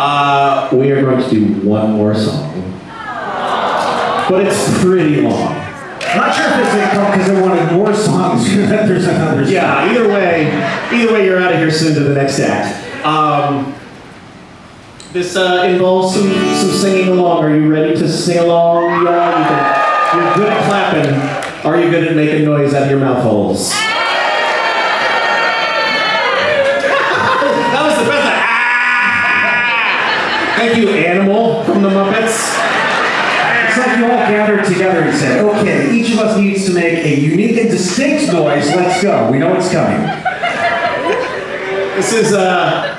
Uh, we are going to do one more song. But it's pretty long. Not sure if it's because they wanted more songs. There's another. song. Yeah, either way, either way, you're out of here soon to the next act. Um, this uh, involves some, some singing along. Are you ready to sing along? Yeah, you can, you're good at clapping. Are you good at making noise out of your mouth holes? Thank you, Animal from the Muppets. It's like you all gathered together and said, okay, each of us needs to make a unique and distinct noise. Let's go. We know it's coming. This is uh,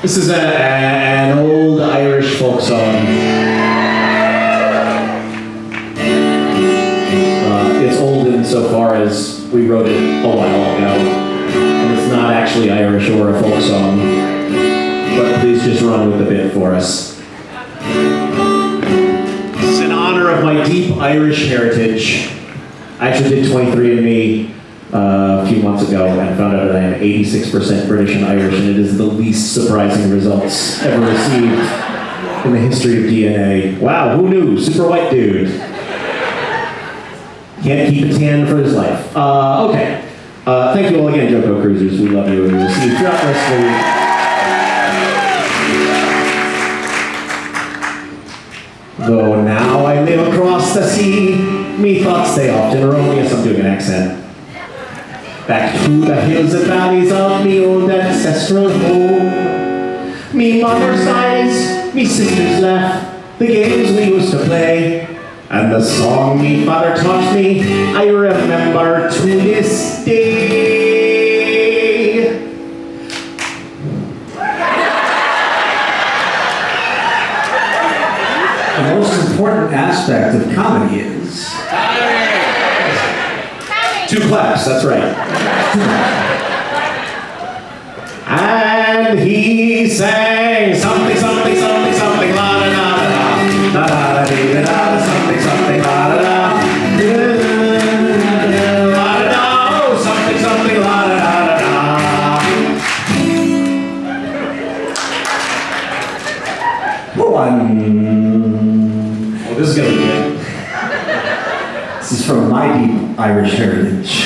this is a, an old Irish folk song. Uh, it's old insofar as we wrote it a while ago, and it's not actually Irish or a folk song. Just run with the bit for us. It's in honor of my deep Irish heritage. I actually did 23andMe uh, a few months ago and found out that I am 86% British and Irish, and it is the least surprising results ever received in the history of DNA. Wow, who knew? Super white dude. Can't keep a tan for his life. Uh, okay. Uh, thank you all again, JoCo Cruisers. We love you and we will see you throughout the rest of the week. Though now I live across the sea, me thoughts they often. Yes, I'm doing an accent. Back to the hills and valleys of me old ancestral home. Me mother's eyes, me sister's laugh, the games we used to play, and the song me father taught me, I remember to this day. Important aspect of comedy is Two claps, that's right. And he sang something, something, something, something, la da da da da, da da da da, something, something, la da da, la da da, oh, something, something, la da da da da. one. This is gonna be good. This is from my deep Irish heritage.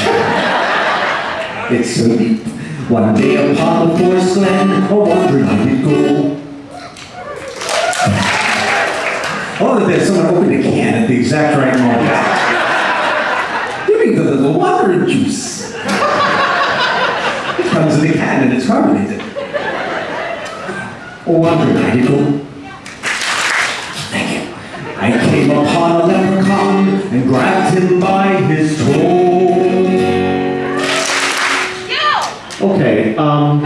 It's so deep. One day upon the forest glen, a wandering did go. Oh, there's someone opened a can at the exact right moment. Give me the, the water and juice. It comes in a can and it's carbonated. Oh, wandering did go. By his toe. Okay, um.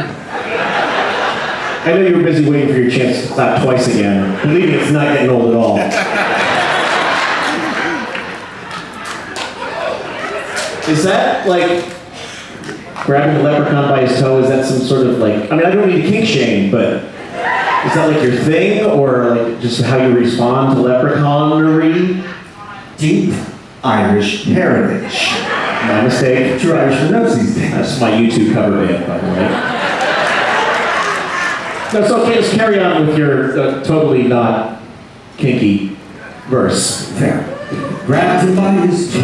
I know you were busy waiting for your chance to clap twice again. Believe me, it's not getting old at all. Is that like grabbing the leprechaun by his toe? Is that some sort of like? I mean, I don't mean to kink shame, but is that like your thing, or like just how you respond to leprechaunery? Deep Irish heritage. My mistake. True Irish knows these things. That's my YouTube cover band, by the way. That's okay. Just carry on with your uh, totally not kinky verse. Fair. Grabbed him by his toe.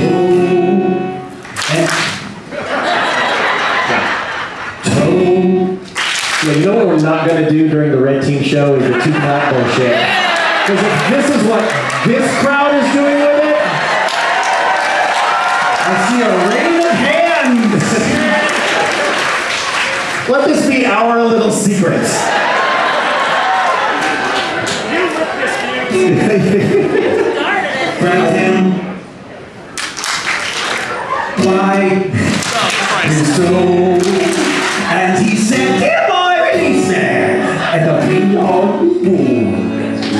And toe. Yeah, you know what we're not going to do during the Red Team show is the two clap bullshit. Because if this is what this crowd is doing our little secret. Grabbed him by his toe. And he said, Dear boy, release me. And the of.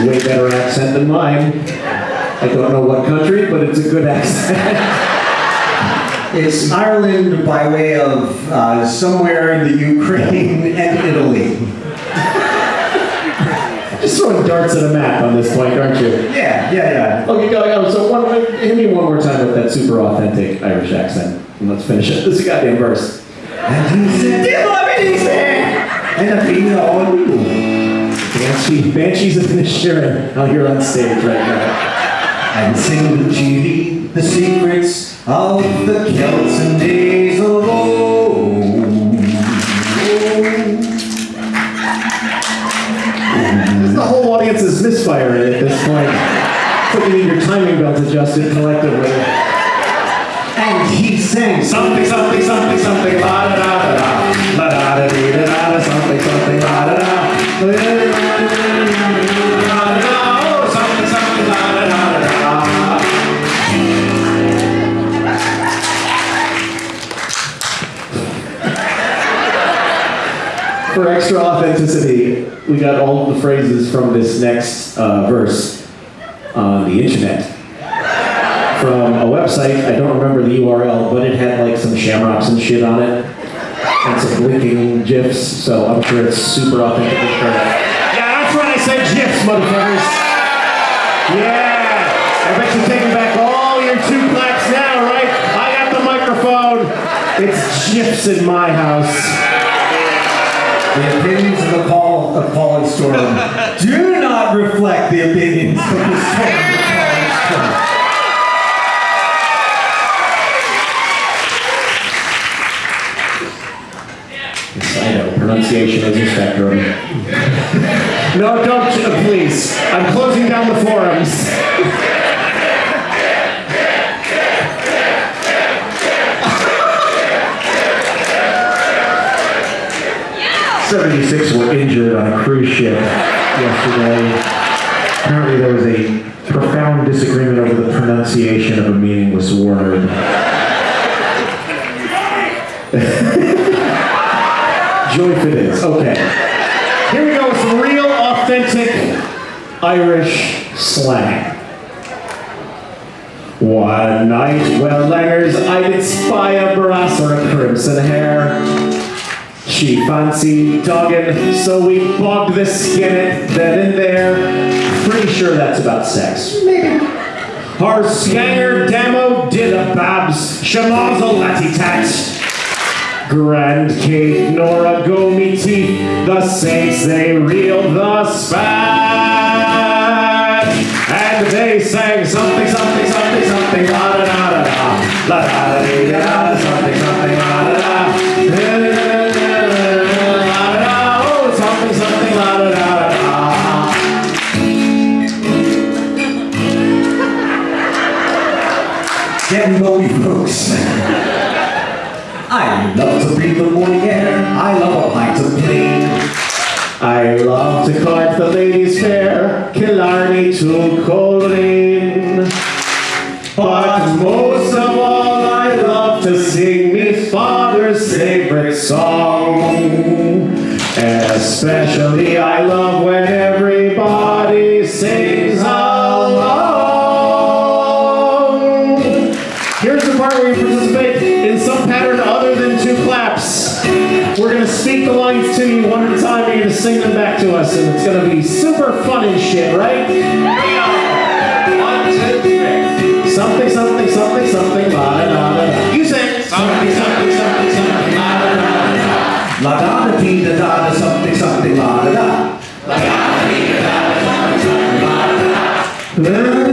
Way better accent than mine. I don't know what country, but it's a good accent. It's Ireland by way of uh, somewhere in the Ukraine and Italy. Just throwing darts at a map on this point, aren't you? Yeah, yeah, yeah. Okay, go, go. So one, hit me one more time with that super authentic Irish accent, and let's finish it. This goddamn verse. And he said, Dear boy, release me. And of boom. Damn Banshee, Banshees of Inisherin out here on stage right now. And sing to Judy the secrets of the Celts and days of old. The whole audience is misfiring at this point. So you need your timing belts adjusted collectively. And he sang Something, something, something, something, la da da da da, la da da dee da da da, something, something, la da da. La da da da da, oh, something, For extra authenticity, we got all the phrases from this next uh, verse on the internet from a website. I don't remember the URL, but it had like some shamrocks and shit on it, and some blinking gifs. So I'm sure it's super authentic. Yeah, that's right. I said gifs, motherfuckers. Yeah, I bet you're taking back all your two claps now, right? I got the microphone. It's gifs in my house. The opinions of the Paul of Paul and Storm do not reflect the opinions on a cruise ship yesterday. Apparently there was a profound disagreement over the pronunciation of a meaningless word. Joy this. Okay. Here we go with some real authentic Irish slang. One night, well, langers, I did spy a brass or a crimson hair. She fancied dogging, so we bogged the skinnet then and there. Pretty sure that's about sex. Maybe. Our scanger demo did a babs, shamazel latty tat. Grand Kate Nora go me teeth, the saints they reeled the spat. And they sang something, something, something, something, la da da da da, la da da da da, Getting Bowie folks. I love to breathe the morning air. I love a pint of plain. I love to court the ladies fair, Killarney to Coleraine. But most of all, I love to sing me father's favorite song. Especially, I love when everybody sings super fun and shit, right? Something, something, something, something, la da da da. You sing. Something, something, something, something, la da da da da. La da da dee da da da something something la da da. La da Something, something. da da.